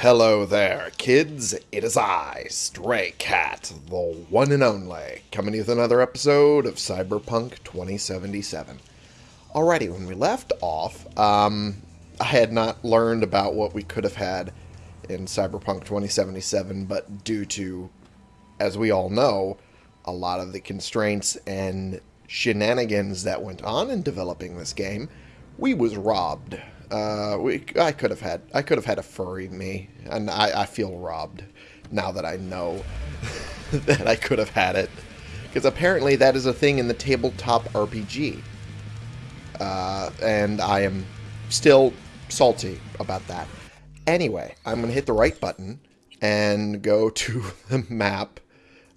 Hello there, kids. It is I, Stray Cat, the one and only, coming with another episode of Cyberpunk 2077. Alrighty, when we left off, um, I had not learned about what we could have had in Cyberpunk 2077, but due to, as we all know, a lot of the constraints and shenanigans that went on in developing this game, we was robbed uh, we, I could have had I could have had a furry me, and I, I feel robbed now that I know that I could have had it, because apparently that is a thing in the tabletop RPG, uh, and I am still salty about that. Anyway, I'm going to hit the right button and go to the map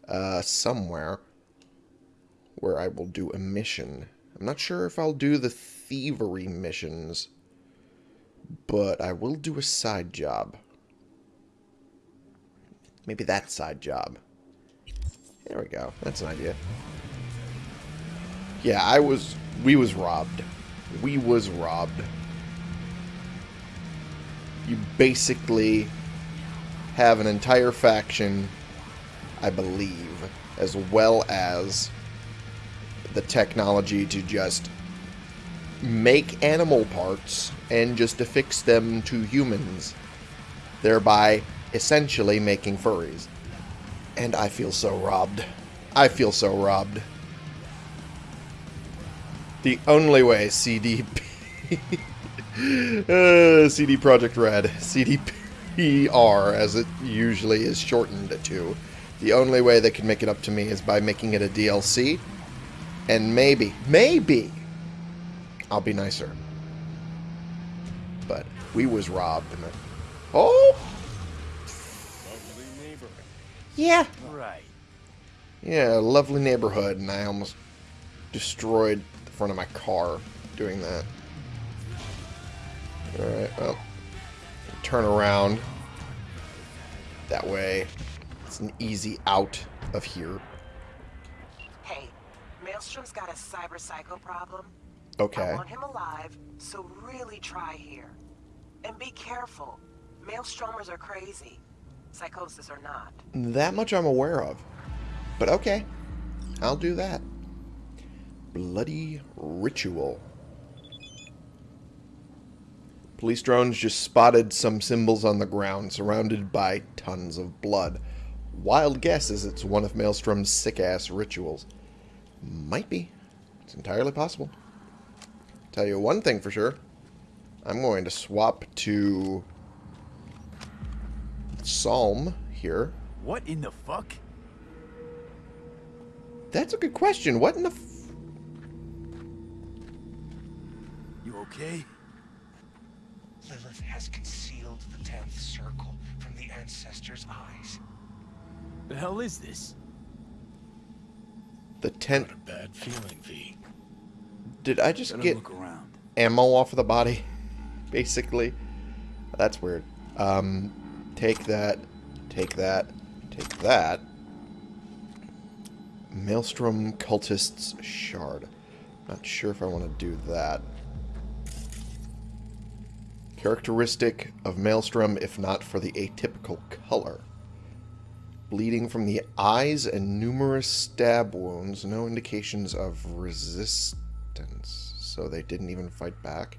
uh, somewhere where I will do a mission. I'm not sure if I'll do the thievery missions but I will do a side job. Maybe that side job. There we go. That's an idea. Yeah, I was... We was robbed. We was robbed. You basically have an entire faction, I believe, as well as the technology to just make animal parts and just affix them to humans, thereby essentially making furries. And I feel so robbed. I feel so robbed. The only way CDP... uh, CD Projekt Red, CDPR, as it usually is shortened to, the only way they can make it up to me is by making it a DLC. And maybe, maybe, I'll be nicer. But we was robbed. And Oh! Yeah. Right. Yeah, lovely neighborhood, and I almost destroyed the front of my car doing that. Alright, well. Turn around. That way, it's an easy out of here. Hey, Maelstrom's got a cyber psycho problem. Okay. I want him alive, so really try here. And be careful. Maelstromers are crazy. Psychosis or not. That much I'm aware of. But okay. I'll do that. Bloody ritual. Police drones just spotted some symbols on the ground surrounded by tons of blood. Wild guess is it's one of Maelstrom's sick-ass rituals. Might be. It's entirely possible. Tell you one thing for sure. I'm going to swap to Psalm here. What in the fuck? That's a good question. What in the You okay? Lilith has concealed the tenth circle from the ancestors' eyes. The hell is this? The tent... Got a bad feeling, V. Did I just Gotta get look around. ammo off of the body? Basically. That's weird. Um, take that. Take that. Take that. Maelstrom Cultist's Shard. Not sure if I want to do that. Characteristic of Maelstrom, if not for the atypical color. Bleeding from the eyes and numerous stab wounds. No indications of resistance. So they didn't even fight back.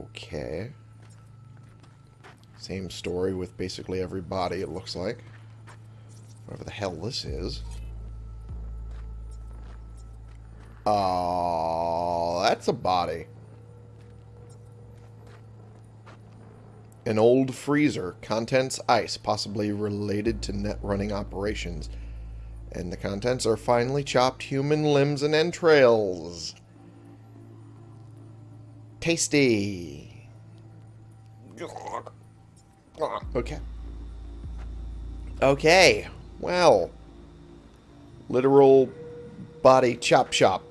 Okay. Same story with basically every body, it looks like. Whatever the hell this is. Oh, that's a body. An old freezer. Contents ice, possibly related to net running operations. And the contents are finely chopped human limbs and entrails. Tasty. Okay. Okay. Well. Literal body chop chop.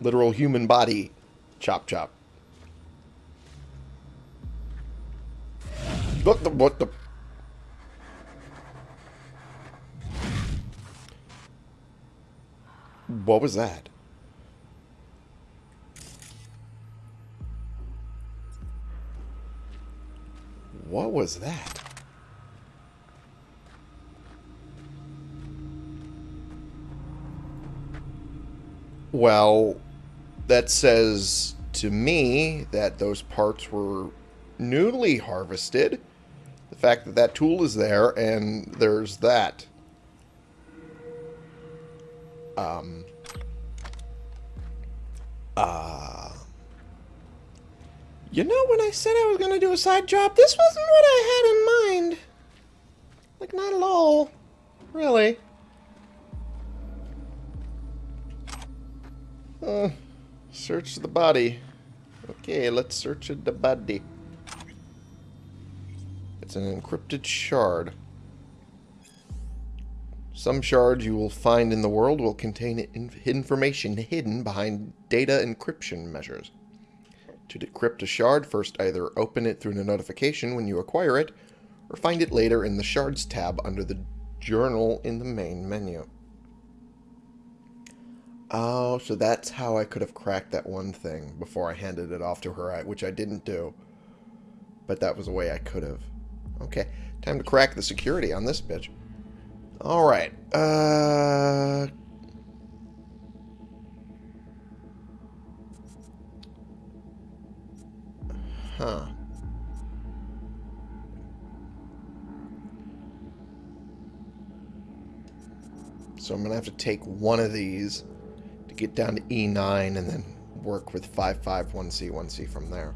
Literal human body chop chop. What the what the What was that? What was that? Well, that says to me that those parts were newly harvested. The fact that that tool is there and there's that. Um. Uh. You know, when I said I was going to do a side job, this wasn't what I had in mind. Like, not at all. Really. Uh, search the body. Okay, let's search the body. It's an encrypted shard. Some shards you will find in the world will contain information hidden behind data encryption measures. To decrypt a shard, first either open it through a notification when you acquire it, or find it later in the Shards tab under the journal in the main menu. Oh, so that's how I could have cracked that one thing before I handed it off to her, which I didn't do. But that was a way I could have. Okay, time to crack the security on this bitch. Alright, uh... Huh. So I'm going to have to take one of these to get down to E9 and then work with 551C, 1C from there.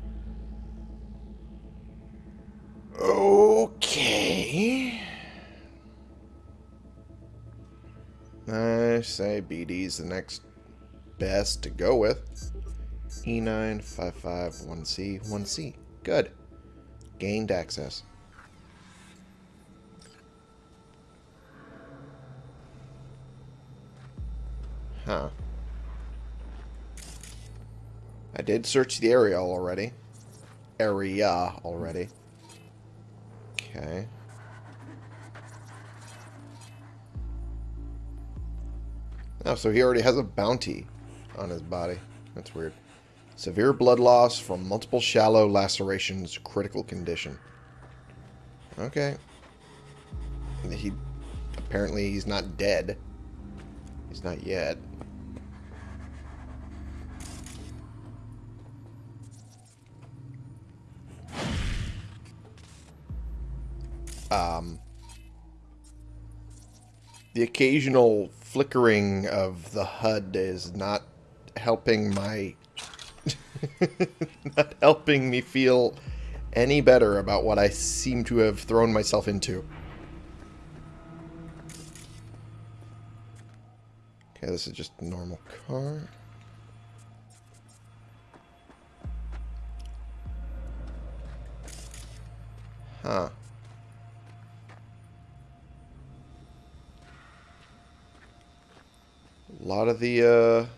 Okay. I say BD's the next best to go with. E9, 551C, 1C. Good. Gained access. Huh. I did search the area already. Area already. Okay. Oh, so he already has a bounty on his body. That's weird. Severe blood loss from multiple shallow lacerations, critical condition. Okay. He apparently he's not dead. He's not yet. Um, the occasional flickering of the HUD is not helping my not helping me feel any better about what I seem to have thrown myself into. Okay, this is just a normal car. Huh. A lot of the, uh,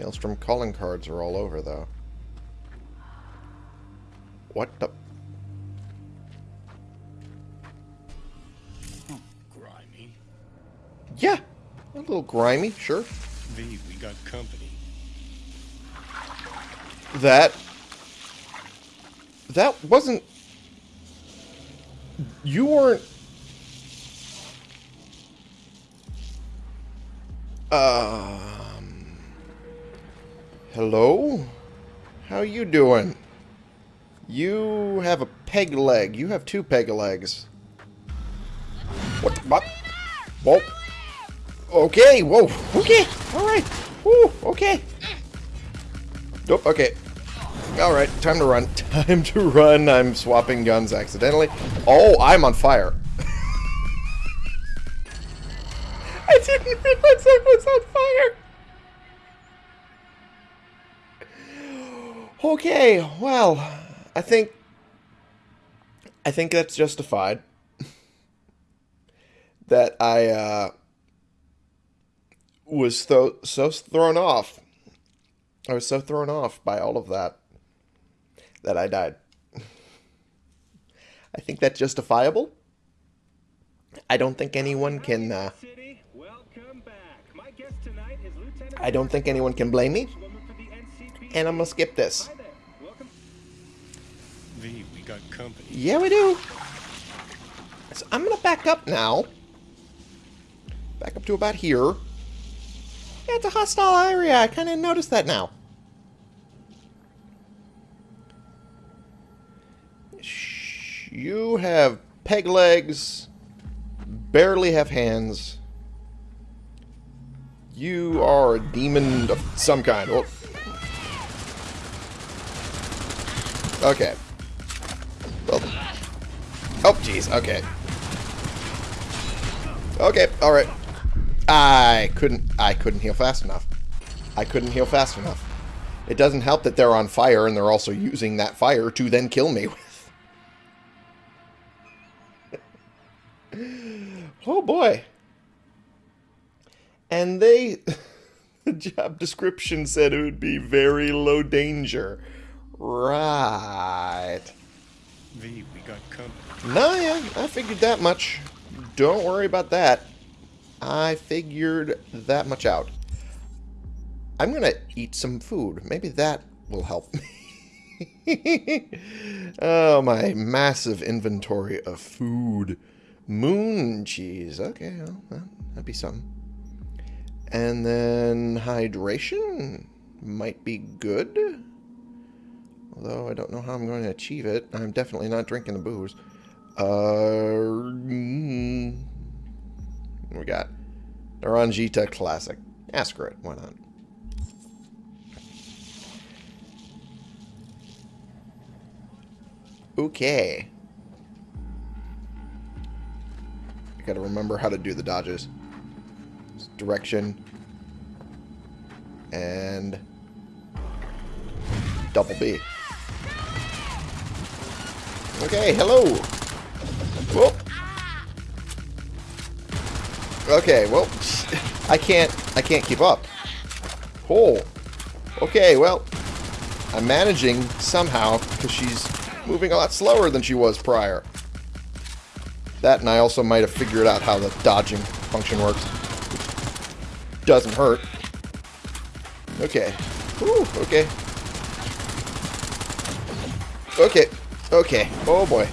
Maelstrom calling cards are all over, though. What the... Grimy. Yeah, a little grimy, sure. V, we got company. That... That wasn't... You weren't... Um... Hello? How you doing? You have a peg leg. You have two peg legs. What? What? Whoa. Okay, whoa. Okay, alright. Woo, okay. Nope, okay. Alright, time to run. Time to run. I'm swapping guns accidentally. Oh, I'm on fire. I didn't realize I was on fire. Okay, well, I think I think that's justified. that I uh, was so so thrown off. I was so thrown off by all of that that I died. I think that's justifiable. I don't think anyone can. Uh, I don't think anyone can blame me. And I'm gonna skip this. V, we got company. Yeah, we do. So I'm to back up now. Back up to about here. Yeah, it's a hostile area. I kind of noticed that now. Shh, You have peg legs, barely have hands. You are a demon of some kind. Oh. Okay. Well, oh, jeez. Okay. Okay. All right. I couldn't. I couldn't heal fast enough. I couldn't heal fast enough. It doesn't help that they're on fire and they're also using that fire to then kill me with. oh boy. And they. the job description said it would be very low danger. Right. V, we got company. No, yeah, I figured that much. Don't worry about that. I figured that much out. I'm gonna eat some food. Maybe that will help me. oh, my massive inventory of food. Moon cheese. Okay, well, that'd be something. And then hydration might be good. Although I don't know how I'm going to achieve it. I'm definitely not drinking the booze. Uh, mm, we got Naranjita Classic. Yeah, screw it. Why not? Okay. I gotta remember how to do the dodges. Direction. And... Double B. Okay, hello. Whoop. Okay, well, I can't, I can't keep up. Oh. Okay, well, I'm managing somehow because she's moving a lot slower than she was prior. That and I also might have figured out how the dodging function works. Doesn't hurt. Okay. Ooh, okay. Okay. Okay. Oh boy.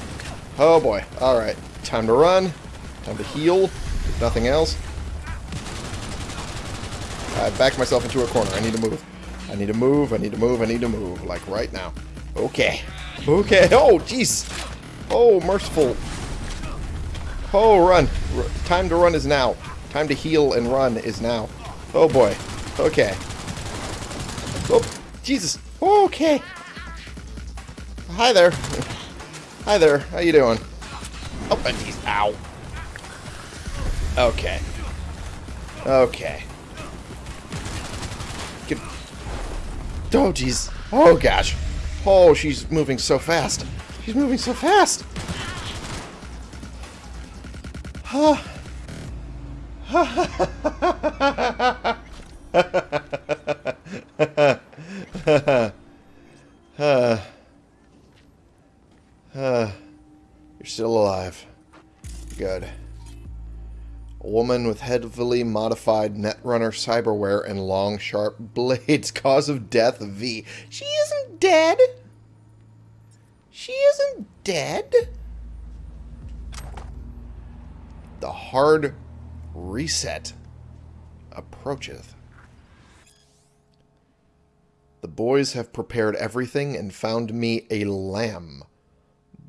Oh boy. Alright. Time to run. Time to heal. If nothing else. I backed myself into a corner. I need to move. I need to move. I need to move. I need to move. Like right now. Okay. Okay. Oh, jeez. Oh, merciful. Oh, run. R time to run is now. Time to heal and run is now. Oh, boy. Okay. Oh, Jesus. Okay. Hi there. Hi there. How you doing? Oh, jeez. Ow. Okay. Okay. Get... Oh, jeez. Oh, gosh. Oh, she's moving so fast. She's moving so fast. Huh. You're still alive. Good. A woman with heavily modified Netrunner cyberware and long, sharp blades. Cause of death V. She isn't dead. She isn't dead. The hard reset approacheth. The boys have prepared everything and found me a lamb.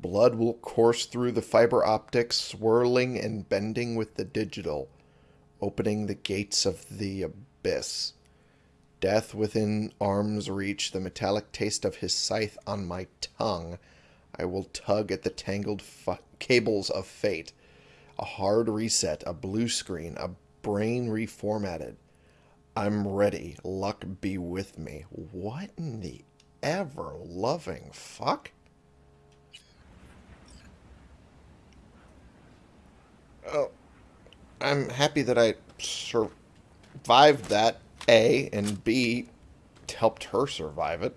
Blood will course through the fiber optics, swirling and bending with the digital, opening the gates of the abyss. Death within arm's reach, the metallic taste of his scythe on my tongue. I will tug at the tangled cables of fate. A hard reset, a blue screen, a brain reformatted. I'm ready. Luck be with me. What in the ever loving fuck? Oh, I'm happy that I survived that, A, and B, helped her survive it.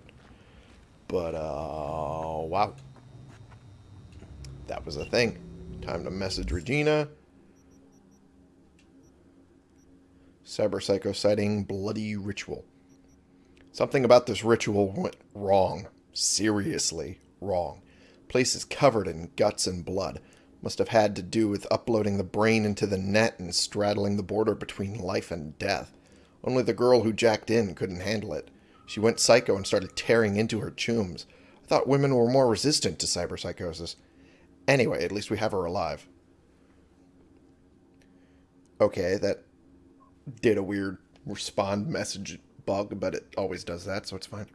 But, uh, wow. That was a thing. Time to message Regina. Cyber Psycho Sighting bloody ritual. Something about this ritual went wrong. Seriously wrong. Place is covered in guts and blood. Must have had to do with uploading the brain into the net and straddling the border between life and death. Only the girl who jacked in couldn't handle it. She went psycho and started tearing into her chooms. I thought women were more resistant to cyberpsychosis. Anyway, at least we have her alive. Okay, that did a weird respond message bug, but it always does that, so it's fine.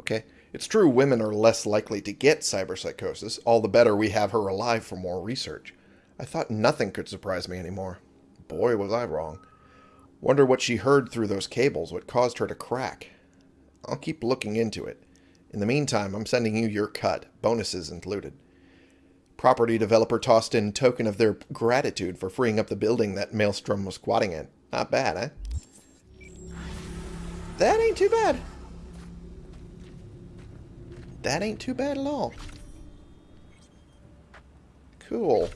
Okay, it's true women are less likely to get cyberpsychosis. All the better we have her alive for more research. I thought nothing could surprise me anymore. Boy, was I wrong. Wonder what she heard through those cables, what caused her to crack. I'll keep looking into it. In the meantime, I'm sending you your cut, bonuses included. Property developer tossed in token of their gratitude for freeing up the building that Maelstrom was squatting in. Not bad, eh? That ain't too bad. That ain't too bad at all. Cool.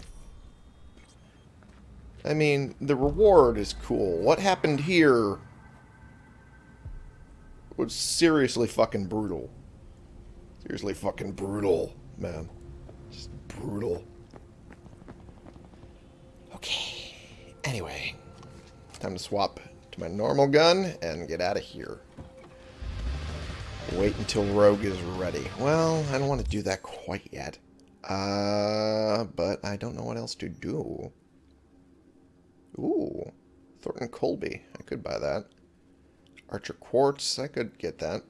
I mean, the reward is cool. What happened here was seriously fucking brutal. Seriously fucking brutal, man. Just brutal. Okay. Anyway, time to swap to my normal gun and get out of here. Wait until Rogue is ready. Well, I don't want to do that quite yet. Uh, but I don't know what else to do. Ooh, Thornton Colby. I could buy that. Archer Quartz. I could get that.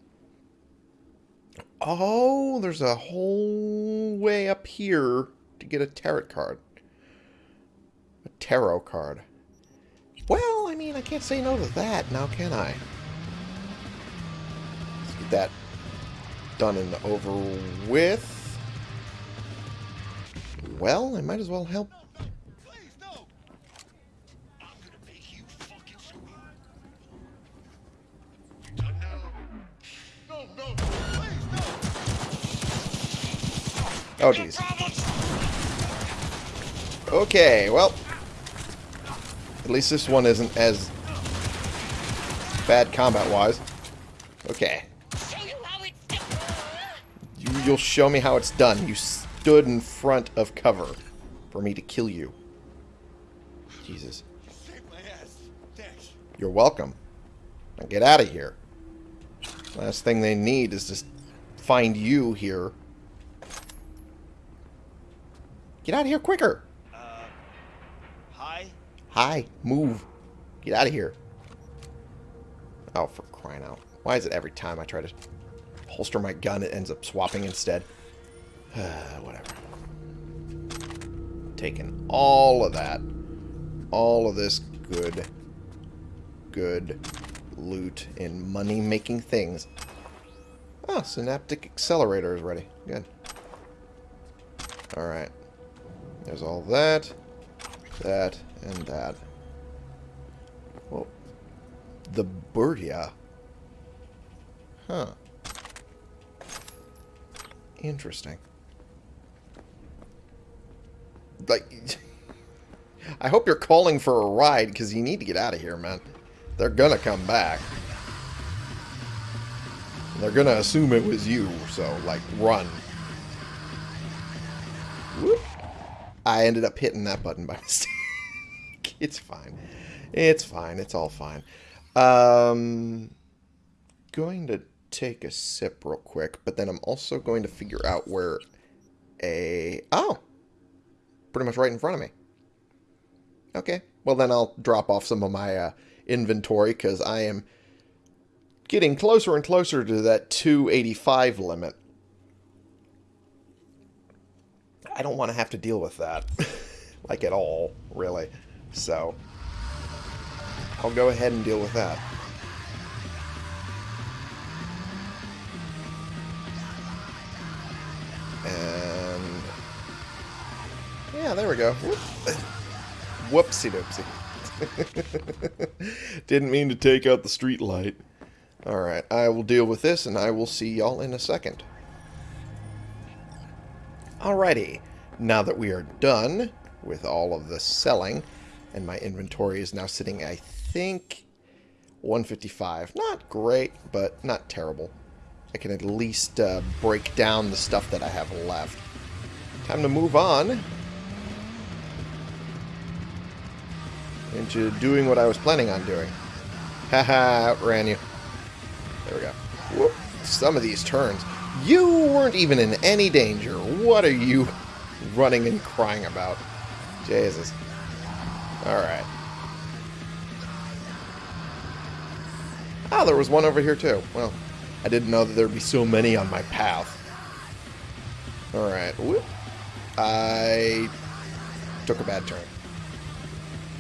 Oh, there's a whole way up here to get a tarot card. A tarot card. Well, I mean, I can't say no to that now, can I? Let's get that done and over with. Well, I might as well help. Oh, jeez. Okay, well. At least this one isn't as bad combat-wise. Okay. You, you'll show me how it's done. You stood in front of cover for me to kill you. Jesus. Save my ass. Thanks. You're welcome. Now get out of here. Last thing they need is to find you here. Get out of here quicker. Uh, hi? Hi, move. Get out of here. Oh, for crying out. Why is it every time I try to holster my gun, it ends up swapping instead? Whatever. Taking all of that. All of this good, good loot and money-making things. Oh, Synaptic Accelerator is ready. Good. Alright. There's all that, that, and that. Well, the Burya. Huh. Interesting. Like, I hope you're calling for a ride, because you need to get out of here, man. They're gonna come back. They're gonna assume it was you, so, like, run. Whoop. I ended up hitting that button by mistake. it's fine. It's fine. It's all fine. Um, going to take a sip real quick, but then I'm also going to figure out where a... Oh! Pretty much right in front of me. Okay. Well, then I'll drop off some of my uh, inventory because I am getting closer and closer to that 285 limit. I don't want to have to deal with that. like at all, really. So, I'll go ahead and deal with that. And... Yeah, there we go. Whoopsie doopsie. Didn't mean to take out the street light. Alright, I will deal with this, and I will see y'all in a second. Alrighty, now that we are done with all of the selling, and my inventory is now sitting, I think, 155. Not great, but not terrible. I can at least uh, break down the stuff that I have left. time to move on into doing what I was planning on doing. Haha, outran you. There we go. Whoop. Some of these turns. You weren't even in any danger. What are you running and crying about? Jesus. Alright. Ah, there was one over here too. Well, I didn't know that there'd be so many on my path. Alright. I took a bad turn.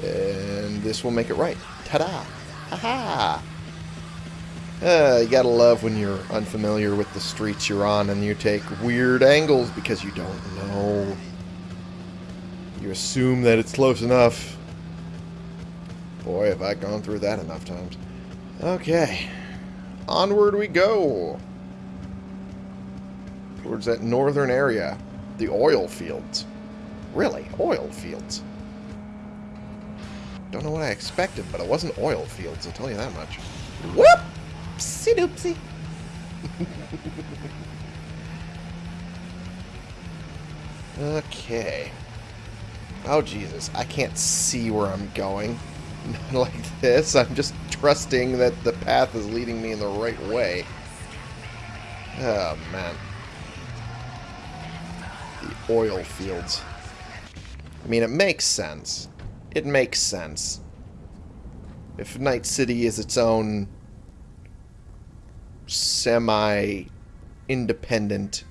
And this will make it right. Ta-da! Ha-ha! Uh, you gotta love when you're unfamiliar with the streets you're on and you take weird angles because you don't know. You assume that it's close enough. Boy, have I gone through that enough times. Okay. Onward we go. Towards that northern area. The oil fields. Really? Oil fields. Don't know what I expected, but it wasn't oil fields, I'll tell you that much. Whoop! Oopsie doopsie. okay. Oh, Jesus. I can't see where I'm going. like this. I'm just trusting that the path is leading me in the right way. Oh, man. The oil fields. I mean, it makes sense. It makes sense. If Night City is its own semi-independent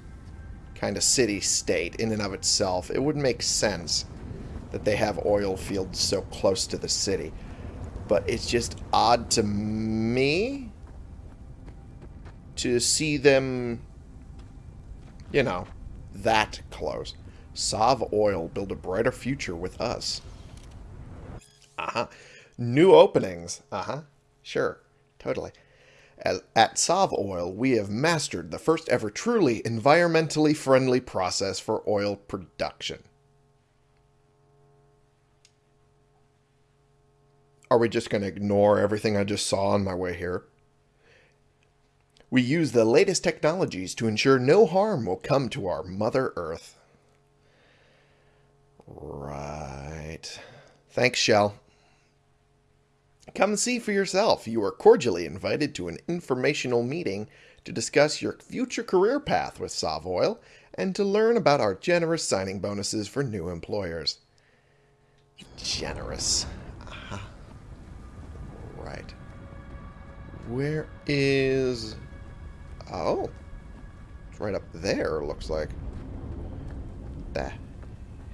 kind of city-state in and of itself, it would make sense that they have oil fields so close to the city. But it's just odd to me to see them, you know, that close. Sov Oil, build a brighter future with us. Uh-huh. New openings. Uh-huh. Sure. Totally. At Sov Oil, we have mastered the first ever truly environmentally friendly process for oil production. Are we just going to ignore everything I just saw on my way here? We use the latest technologies to ensure no harm will come to our Mother Earth. Right. Thanks, Shell. Come see for yourself. You are cordially invited to an informational meeting to discuss your future career path with Sovoil and to learn about our generous signing bonuses for new employers. Generous. Right. Where is... Oh. It's right up there, looks like. The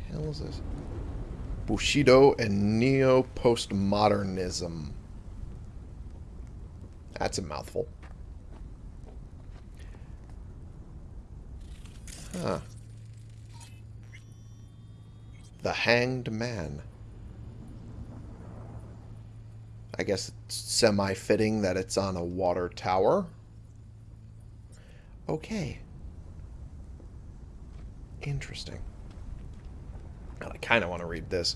hell is this? Bushido and Neo-Postmodernism. That's a mouthful. Huh. The Hanged Man. I guess it's semi-fitting that it's on a water tower. Okay. Interesting. I kind of want to read this.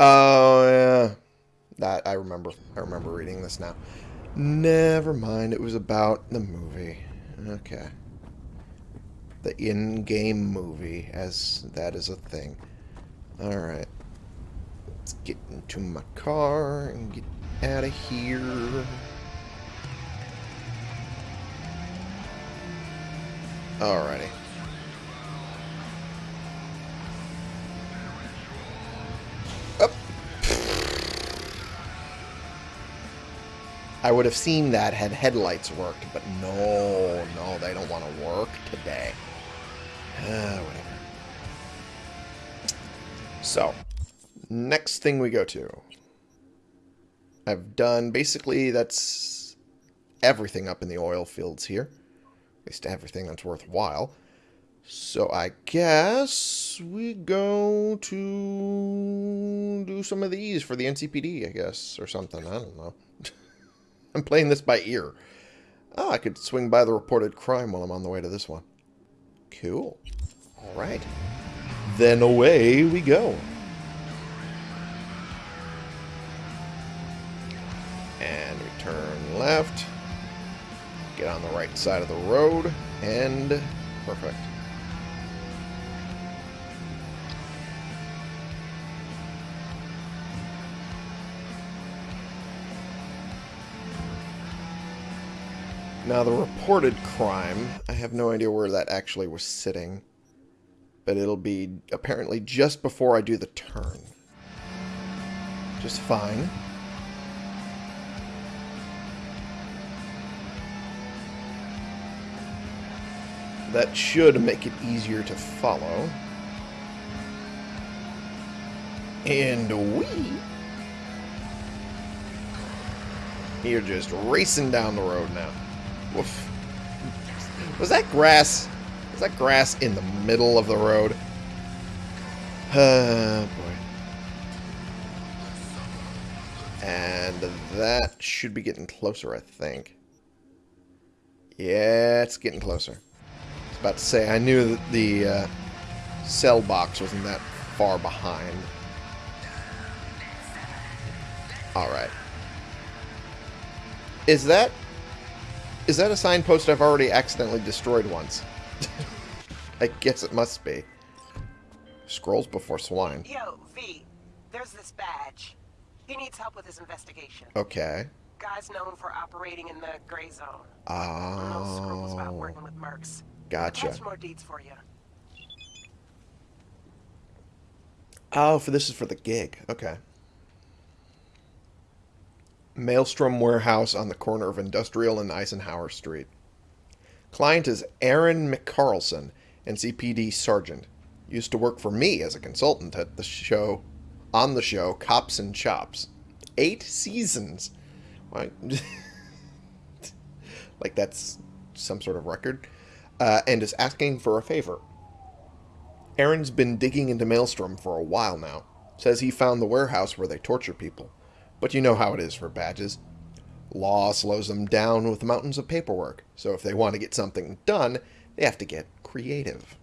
Oh, yeah. That, I remember. I remember reading this now. Never mind. It was about the movie. Okay. The in-game movie, as that is a thing. Alright. Let's get into my car and get out of here. Alrighty. Up. I would have seen that had headlights worked, but no, no, they don't want to work today. Uh, whatever. So, next thing we go to. I've done, basically, that's everything up in the oil fields here. At least everything that's worthwhile. So I guess we go to do some of these for the NCPD, I guess, or something. I don't know. I'm playing this by ear. Oh, I could swing by the reported crime while I'm on the way to this one. Cool. All right. Then away we go. Turn left. Get on the right side of the road and Perfect. Now, the reported crime, I have no idea where that actually was sitting. But it'll be apparently just before I do the turn. Just fine. That should make it easier to follow. And we... You're just racing down the road now. Woof. Was that grass? Was that grass in the middle of the road? Oh, boy. And that should be getting closer, I think. Yeah, it's getting closer. About to say, I knew that the uh, cell box wasn't that far behind. Alright. Is that... Is that a signpost I've already accidentally destroyed once? I guess it must be. Scrolls before swine. Yo, V, there's this badge. He needs help with his investigation. Okay. Guy's known for operating in the gray zone. No scruples about Oh, working with mercs. Gotcha. More deeds for you. Oh, for this is for the gig. Okay. Maelstrom Warehouse on the corner of Industrial and Eisenhower Street. Client is Aaron McCarlson, NCPD Sergeant. Used to work for me as a consultant at the show, on the show Cops and Chops. Eight seasons. Why? like that's some sort of record. Uh, and is asking for a favor. Aaron's been digging into Maelstrom for a while now. Says he found the warehouse where they torture people. But you know how it is for badges. Law slows them down with mountains of paperwork, so if they want to get something done, they have to get creative.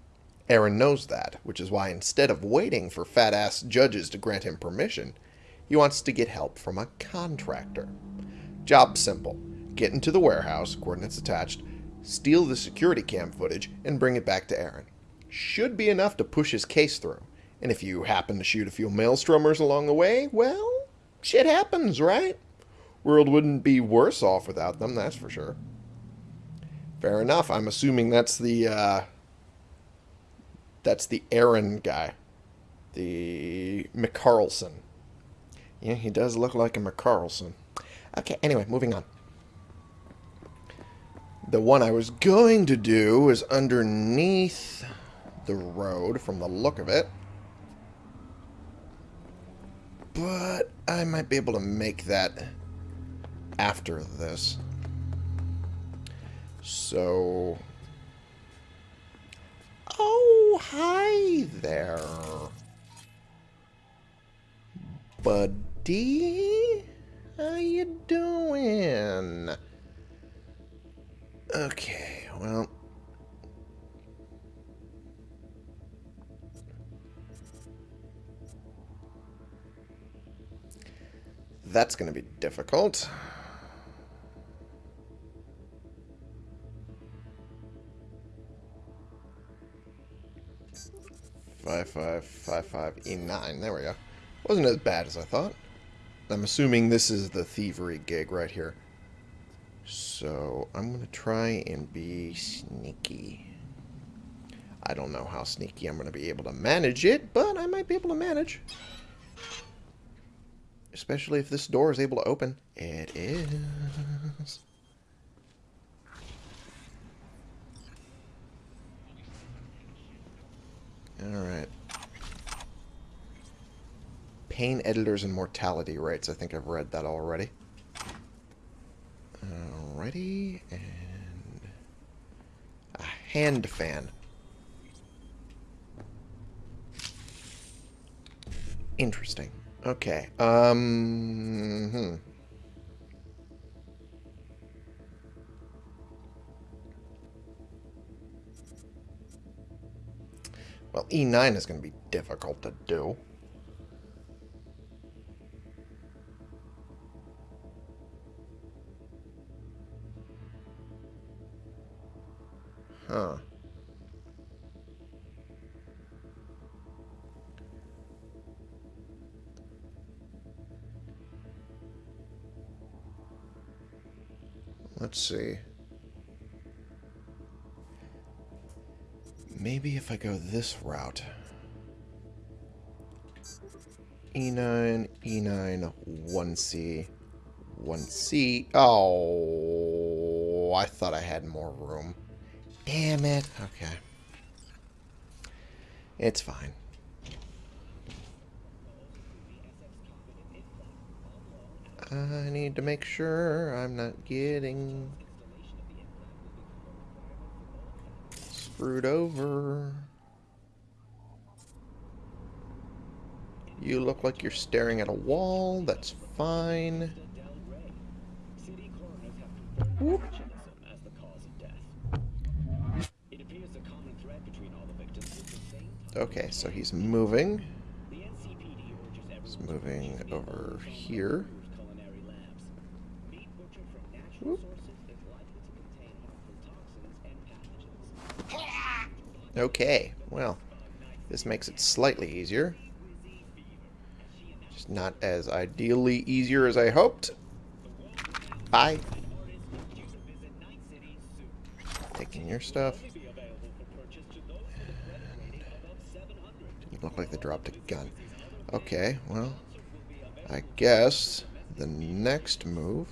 Aaron knows that, which is why instead of waiting for fat ass judges to grant him permission, he wants to get help from a contractor. Job simple get into the warehouse, coordinates attached, steal the security cam footage, and bring it back to Aaron should be enough to push his case through. And if you happen to shoot a few maelstromers along the way, well, shit happens, right? World wouldn't be worse off without them, that's for sure. Fair enough. I'm assuming that's the uh that's the Aaron guy. The McCarlson. Yeah, he does look like a McCarlson. Okay, anyway, moving on. The one I was going to do is underneath the road from the look of it. But I might be able to make that after this. So... Oh, hi there. Buddy? How you doing? Okay, well... That's going to be difficult. Five five five five E nine. There we go. Wasn't as bad as I thought. I'm assuming this is the thievery gig right here. So I'm gonna try and be sneaky. I don't know how sneaky I'm gonna be able to manage it, but I might be able to manage. Especially if this door is able to open. It is. Alright. Pain editors and mortality rates. I think I've read that already. Alrighty. And... A hand fan. Interesting. Okay. Um. Hmm. Well, E9 is going to be difficult to do. See. Maybe if I go this route. E E9, E9, 1C, 1C. Oh, I thought I had more room. Damn it. Okay. It's fine. I need to make sure I'm not getting screwed over. You look like you're staring at a wall. That's fine. Whoop. Okay, so he's moving. He's moving over here. Okay, well, this makes it slightly easier. Just not as ideally easier as I hoped. Bye. Taking your stuff. Didn't look like they dropped a gun. Okay, well, I guess the next move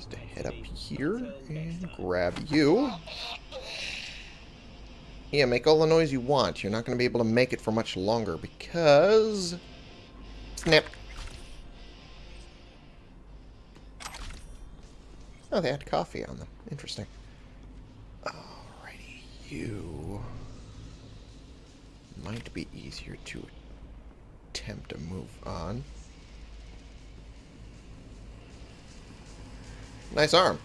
is to head up here and grab you. Yeah, make all the noise you want. You're not going to be able to make it for much longer because... Snap. Oh, they had coffee on them. Interesting. Alrighty, you... Might be easier to attempt to move on. Nice arm.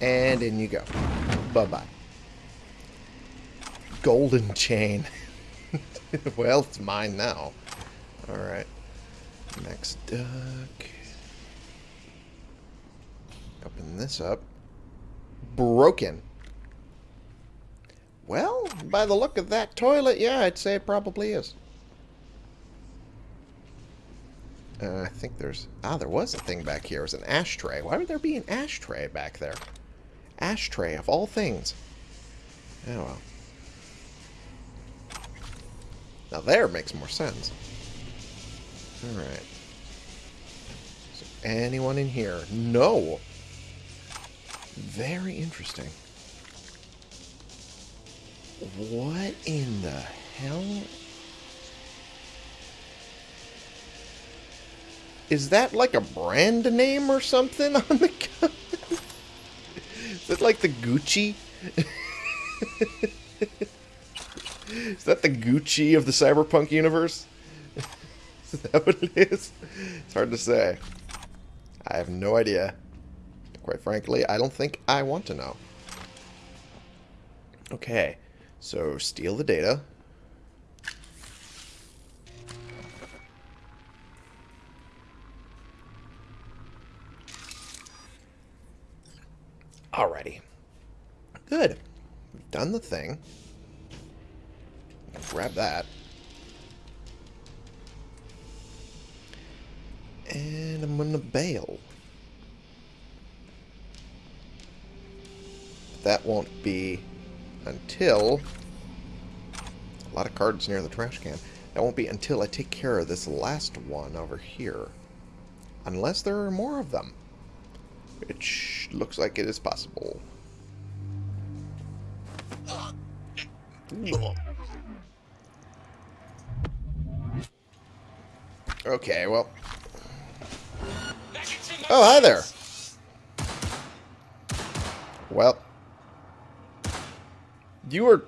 And in you go. Bye-bye. Golden chain. well, it's mine now. Alright. Next duck. Open this up. Broken. Well, by the look of that toilet, yeah, I'd say it probably is. Uh, I think there's... Ah, there was a thing back here. It was an ashtray. Why would there be an ashtray back there? Ashtray, of all things. Oh, well. Now there makes more sense. Alright. Anyone in here? No! Very interesting. What in the hell? Is that like a brand name or something on the gun? Is that like the Gucci? is that the Gucci of the cyberpunk universe? is that what it is? It's hard to say. I have no idea. Quite frankly, I don't think I want to know. Okay, so steal the data. Alrighty. Good. We've done the thing. Grab that. And I'm gonna bail. That won't be until... A lot of cards near the trash can. That won't be until I take care of this last one over here. Unless there are more of them. Which looks like it is possible. Okay, well. Oh, hi there. Well. You are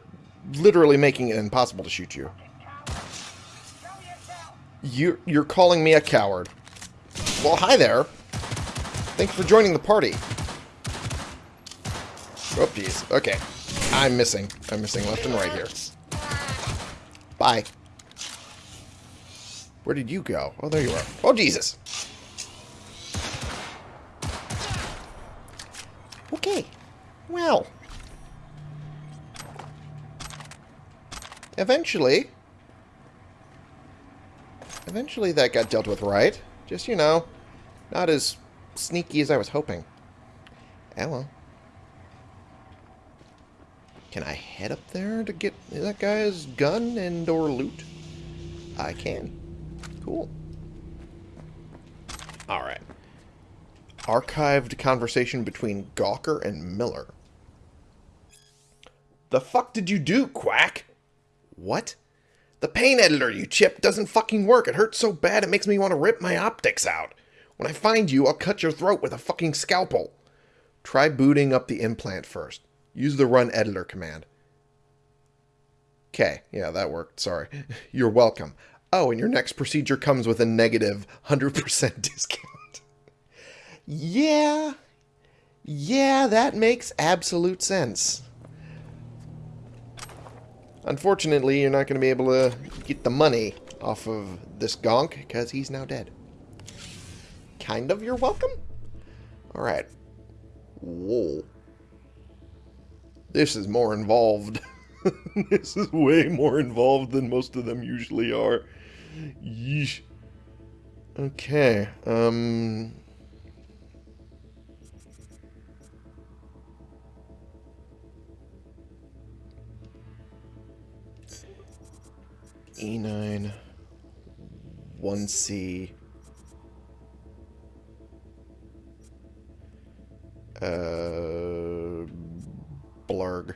literally making it impossible to shoot you. You're, you're calling me a coward. Well, hi there. Thanks for joining the party. Oh, jeez. Okay. I'm missing. I'm missing left and right here. Bye. Where did you go? Oh, there you are. Oh, Jesus. Okay. Well. Eventually... Eventually that got dealt with right. Just, you know, not as sneaky as I was hoping. Hello. Can I head up there to get that guy's gun and or loot? I can. Cool. Alright. Archived conversation between Gawker and Miller. The fuck did you do, Quack? What? The pain editor, you chip, doesn't fucking work. It hurts so bad it makes me want to rip my optics out. When I find you, I'll cut your throat with a fucking scalpel. Try booting up the implant first. Use the run editor command. Okay, yeah, that worked. Sorry. You're welcome. Oh, and your next procedure comes with a negative 100% discount. yeah. Yeah, that makes absolute sense. Unfortunately, you're not going to be able to get the money off of this gonk because he's now dead. Kind of, you're welcome? Alright. Whoa. This is more involved. this is way more involved than most of them usually are. Yeesh. Okay, um... E9, 1C, uh, blurg.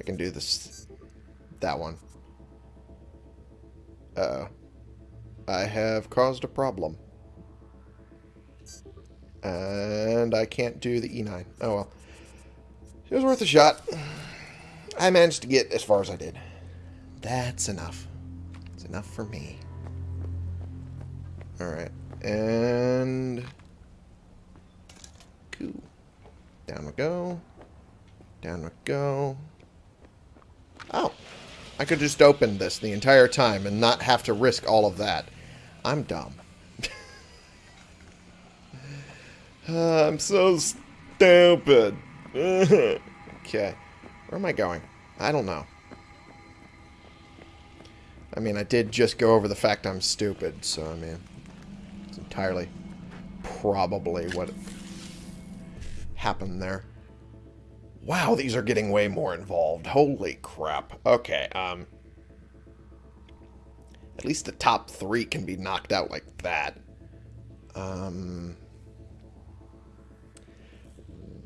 I can do this, that one. Uh oh I have caused a problem. And I can't do the E9. Oh well. It was worth a shot. I managed to get as far as I did. That's enough. It's enough for me. Alright. And... Cool. Down we go. Down we go. Oh. I could just open this the entire time and not have to risk all of that. I'm dumb. uh, I'm so stupid. okay. Where am I going? I don't know. I mean, I did just go over the fact I'm stupid, so, I mean, it's entirely probably what happened there. Wow, these are getting way more involved. Holy crap. Okay, um... At least the top three can be knocked out like that. Um...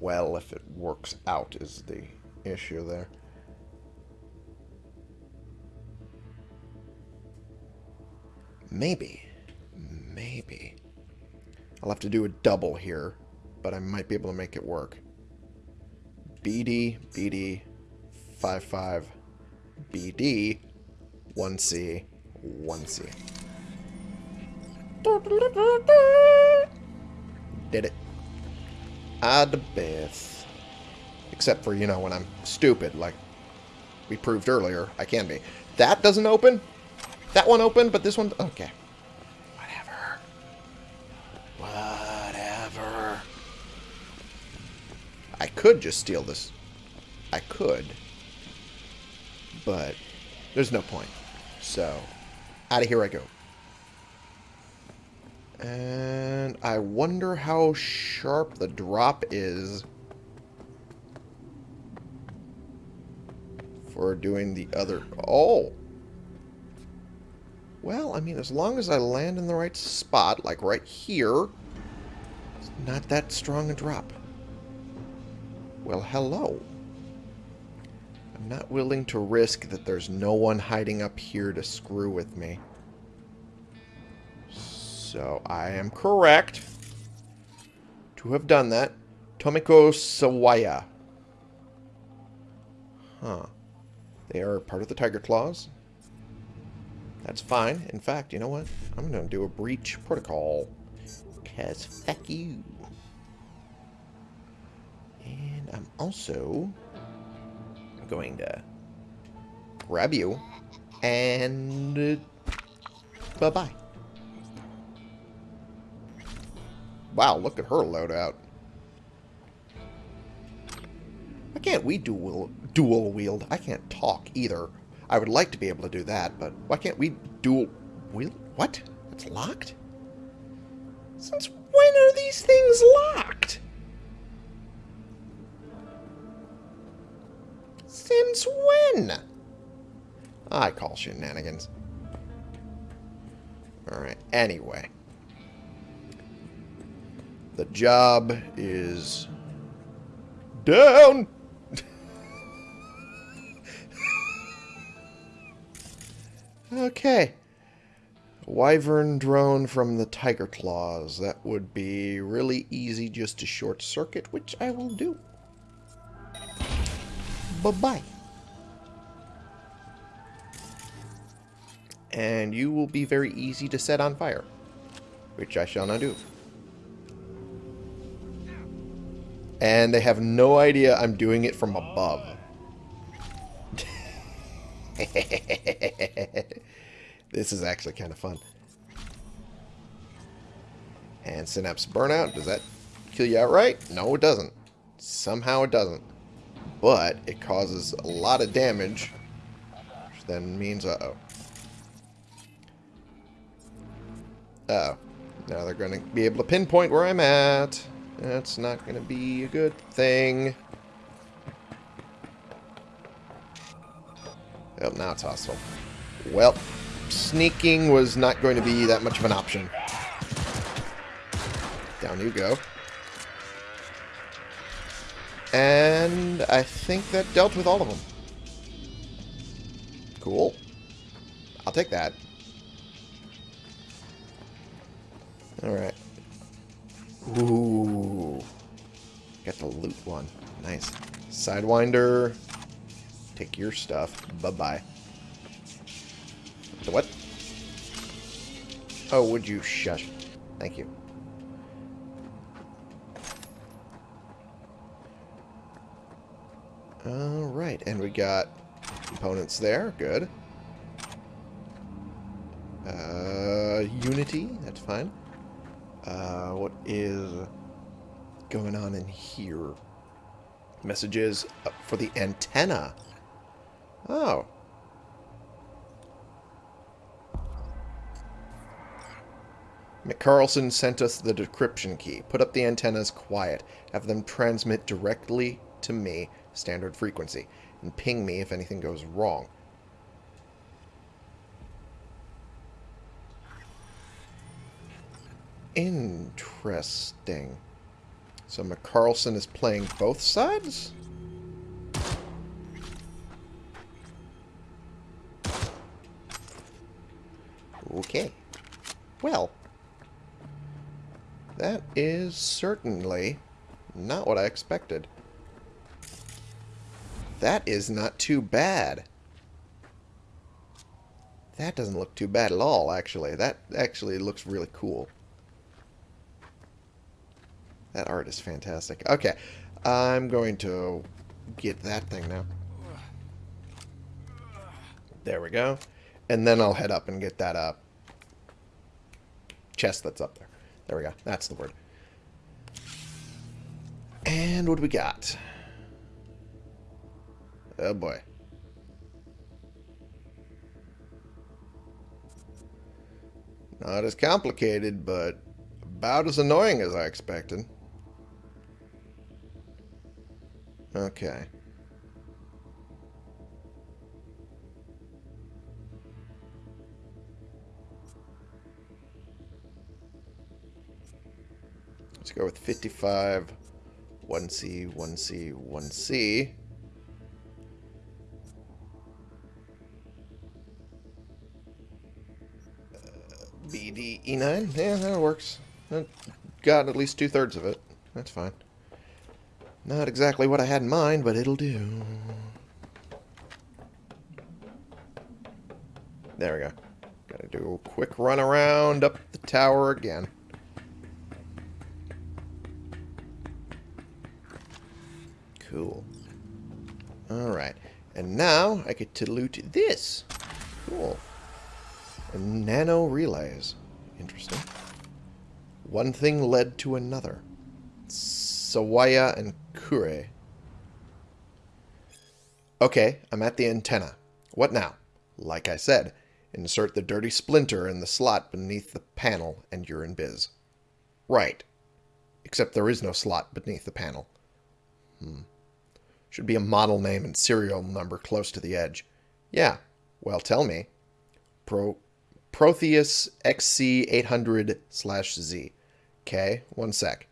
Well, if it works out is the issue there. Maybe. Maybe. I'll have to do a double here, but I might be able to make it work. BD, BD, 5-5, BD, 1C, 1C. Did it. Ad Beth. Except for, you know, when I'm stupid, like we proved earlier, I can be. That doesn't open? That one opened, but this one... Okay. Could just steal this. I could. But there's no point. So, out of here I go. And I wonder how sharp the drop is for doing the other... Oh! Well, I mean, as long as I land in the right spot, like right here, it's not that strong a drop. Well, hello. I'm not willing to risk that there's no one hiding up here to screw with me. So, I am correct to have done that. Tomiko Sawaya. Huh. They are part of the Tiger Claws. That's fine. In fact, you know what? I'm going to do a breach protocol. Because fuck you. I'm also going to grab you and uh, bye-bye. Wow, look at her loadout. Why can't we dual, dual wield? I can't talk either. I would like to be able to do that, but why can't we dual... Wheel? What? It's locked? Since when are these things locked? I call shenanigans. Alright, anyway. The job is down. okay. Wyvern drone from the Tiger Claws. That would be really easy just to short circuit, which I will do. Bye-bye. And you will be very easy to set on fire, which I shall not do. And they have no idea I'm doing it from above. this is actually kind of fun. And Synapse Burnout, does that kill you outright? No, it doesn't. Somehow it doesn't. But it causes a lot of damage, which then means, uh-oh. Oh Now they're going to be able to pinpoint where I'm at. That's not going to be a good thing. Oh, now it's hostile. Well, sneaking was not going to be that much of an option. Down you go. And I think that dealt with all of them. Cool. I'll take that. Alright. Ooh. Got the loot one. Nice. Sidewinder. Take your stuff. Bye-bye. The what? Oh, would you shush? Thank you. Alright, and we got components there. Good. Uh, Unity. That's fine. Uh, what is going on in here? Messages for the antenna. Oh. McCarlson sent us the decryption key. Put up the antennas quiet. Have them transmit directly to me, standard frequency, and ping me if anything goes wrong. Interesting. So McCarlson is playing both sides? Okay. Well, that is certainly not what I expected. That is not too bad. That doesn't look too bad at all, actually. That actually looks really cool. That art is fantastic. Okay, I'm going to get that thing now. There we go. And then I'll head up and get that up. Chest that's up there. There we go. That's the word. And what do we got? Oh boy. Not as complicated, but about as annoying as I expected. Okay. Let's go with 55, 1C, 1C, 1C. Uh, BD E9? Yeah, that works. Got at least two-thirds of it. That's fine. Not exactly what I had in mind, but it'll do. There we go. Gotta do a quick run around up the tower again. Cool. Alright. And now I get to loot this. Cool. And nano relays. Interesting. One thing led to another. Sawaya and Okay, I'm at the antenna. What now? Like I said, insert the dirty splinter in the slot beneath the panel and you're in biz. Right. Except there is no slot beneath the panel. Hmm. Should be a model name and serial number close to the edge. Yeah. Well, tell me. Pro Protheus XC800 slash Z. Okay, one sec.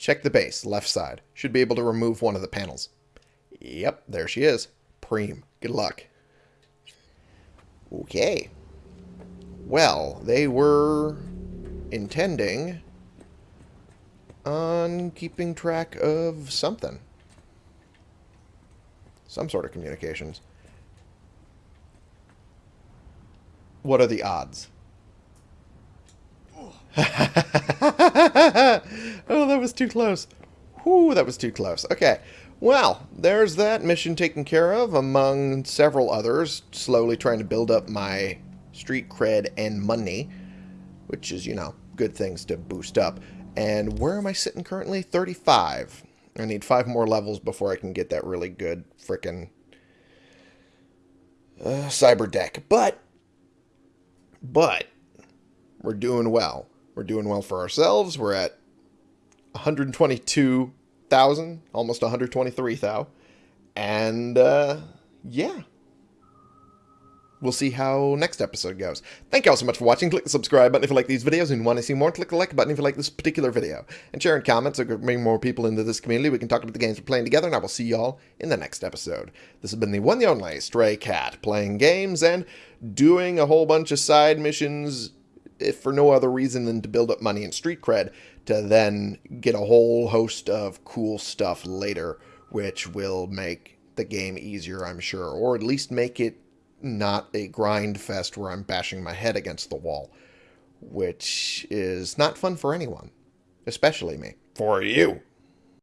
Check the base, left side. Should be able to remove one of the panels. Yep, there she is. Preem. Good luck. Okay. Well, they were intending on keeping track of something. Some sort of communications. What are the odds? too close. Whew, that was too close. Okay. Well, there's that mission taken care of among several others, slowly trying to build up my street cred and money, which is, you know, good things to boost up. And where am I sitting currently? 35. I need five more levels before I can get that really good frickin' uh, cyber deck. But, but, we're doing well. We're doing well for ourselves. We're at 122,000, almost 123,000. And, uh, yeah. We'll see how next episode goes. Thank you all so much for watching. Click the subscribe button if you like these videos and want to see more. Click the like button if you like this particular video. And share in comments so we can bring more people into this community. We can talk about the games we're playing together, and I will see you all in the next episode. This has been the one the only Stray Cat, playing games and doing a whole bunch of side missions if for no other reason than to build up money and street cred, to then get a whole host of cool stuff later, which will make the game easier, I'm sure, or at least make it not a grind fest where I'm bashing my head against the wall, which is not fun for anyone, especially me. For you.